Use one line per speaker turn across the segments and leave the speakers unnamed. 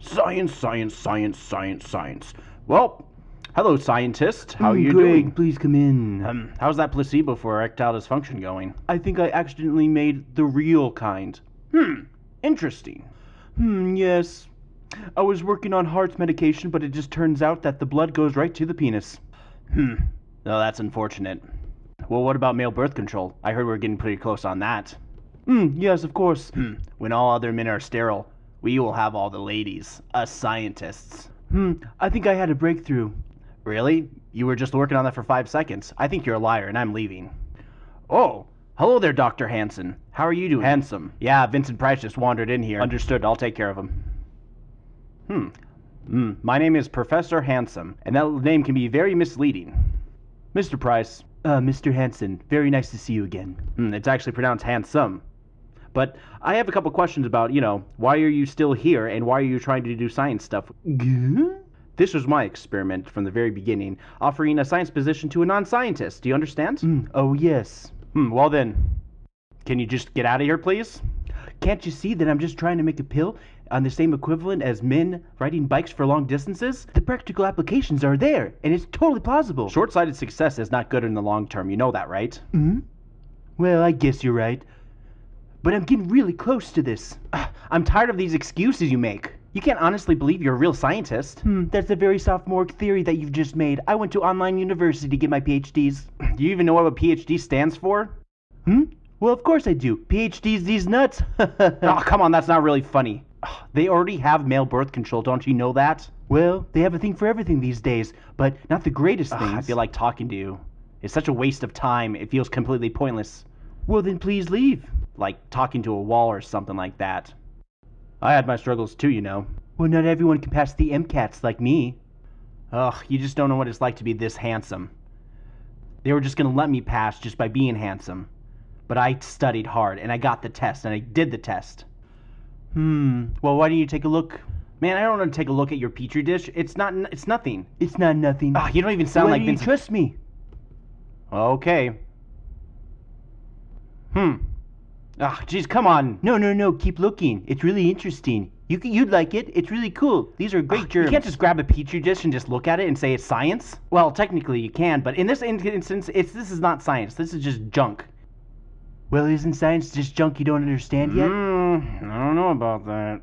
Science, science, science, science, science. Well, hello, scientist. How are
Hmm,
you
Greg,
doing?
please come in.
Um, how's that placebo for erectile dysfunction going?
I think I accidentally made the real kind.
Hmm, interesting.
Hmm, yes. I was working on heart medication, but it just turns out that the blood goes right to the penis.
Hmm, no, that's unfortunate. Well, what about male birth control? I heard we're getting pretty close on that.
Hmm, yes, of course.
Hmm, when all other men are sterile, we will have all the ladies, us scientists.
Hmm, I think I had a breakthrough.
Really? You were just working on that for five seconds. I think you're a liar, and I'm leaving. Oh, hello there, Dr. Hanson. How are you doing? Handsome. Yeah, Vincent Price just wandered in here. Understood. I'll take care of him. Hmm. Hmm. My name is Professor Handsome, and that name can be very misleading. Mr. Price.
Uh, Mr. Hanson, very nice to see you again.
Hmm, it's actually pronounced handsome. But I have a couple questions about, you know, why are you still here and why are you trying to do science stuff?
Gah?
This was my experiment from the very beginning, offering a science position to a non scientist. Do you understand?
Hmm, oh, yes.
Hmm, well then, can you just get out of here, please?
Can't you see that I'm just trying to make a pill on the same equivalent as men riding bikes for long distances? The practical applications are there, and it's totally plausible.
Short sighted success is not good in the long term. You know that, right?
Hmm? Well, I guess you're right. But I'm getting really close to this.
I'm tired of these excuses you make. You can't honestly believe you're a real scientist.
Hmm, that's a very sophomoric theory that you've just made. I went to online university to get my PhDs.
Do you even know what a PhD stands for?
Hmm? Well, of course I do. PhDs these nuts.
oh, come on, that's not really funny. They already have male birth control, don't you know that?
Well, they have a thing for everything these days, but not the greatest things.
I feel like talking to you. It's such a waste of time. It feels completely pointless.
Well, then please leave.
Like talking to a wall or something like that. I had my struggles too, you know.
Well, not everyone can pass the MCATs like me.
Ugh, you just don't know what it's like to be this handsome. They were just gonna let me pass just by being handsome. But I studied hard and I got the test and I did the test.
Hmm. Well, why don't you take a look?
Man, I don't want to take a look at your petri dish. It's not. It's nothing.
It's not nothing.
Ah, you don't even sound
why
like
you
Vincent.
trust me?
Okay. Hmm. Ah, jeez, come on.
No, no, no. Keep looking. It's really interesting. You c- you'd like it. It's really cool. These are great
Ah,
germs.
You can't just grab a petri dish and just look at it and say it's science. Well, technically you can, but in this instance, it's this is not science. This is just junk.
Well, isn't science just junk you don't understand yet?
Mm, I don't know about that.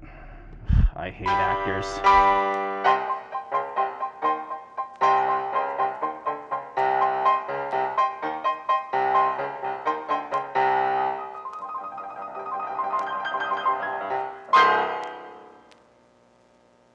I hate actors.